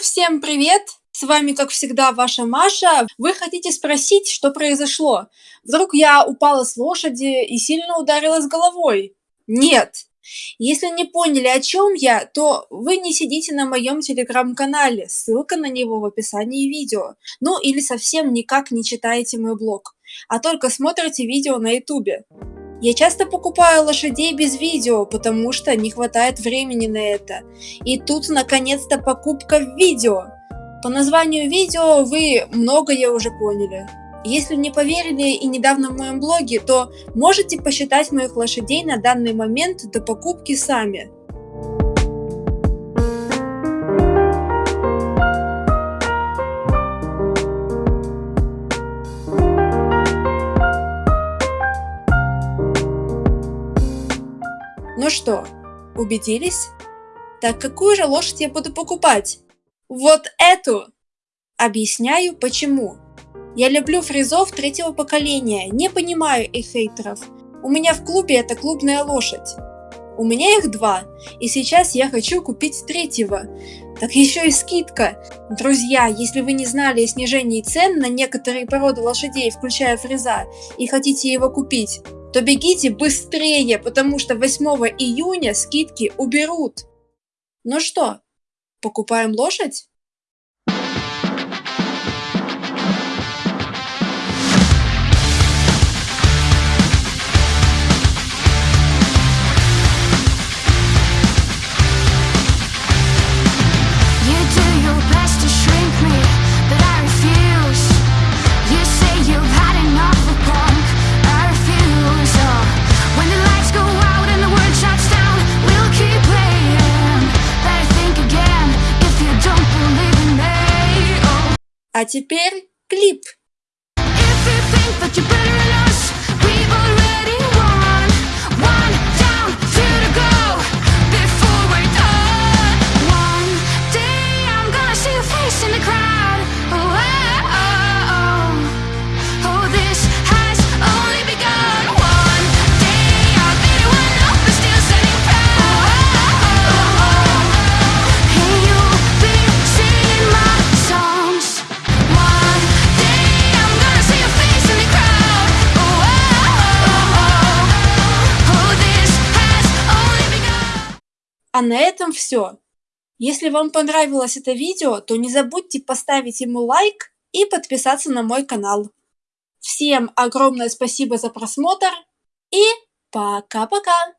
Всем привет! С вами, как всегда, ваша Маша. Вы хотите спросить, что произошло? Вдруг я упала с лошади и сильно ударилась головой? Нет! Если не поняли, о чем я, то вы не сидите на моем телеграм-канале, ссылка на него в описании видео. Ну или совсем никак не читаете мой блог, а только смотрите видео на ютубе. Я часто покупаю лошадей без видео, потому что не хватает времени на это. И тут наконец-то покупка в видео. По названию видео вы многое уже поняли. Если не поверили и недавно в моем блоге, то можете посчитать моих лошадей на данный момент до покупки сами. Ну что, убедились? Так какую же лошадь я буду покупать? Вот эту! Объясняю почему. Я люблю фризов третьего поколения, не понимаю их хейтеров. У меня в клубе это клубная лошадь. У меня их два, и сейчас я хочу купить третьего. Так еще и скидка. Друзья, если вы не знали о снижении цен на некоторые породы лошадей, включая фреза, и хотите его купить, то бегите быстрее, потому что 8 июня скидки уберут. Ну что, покупаем лошадь? А теперь клип. А на этом все. Если вам понравилось это видео, то не забудьте поставить ему лайк и подписаться на мой канал. Всем огромное спасибо за просмотр и пока-пока!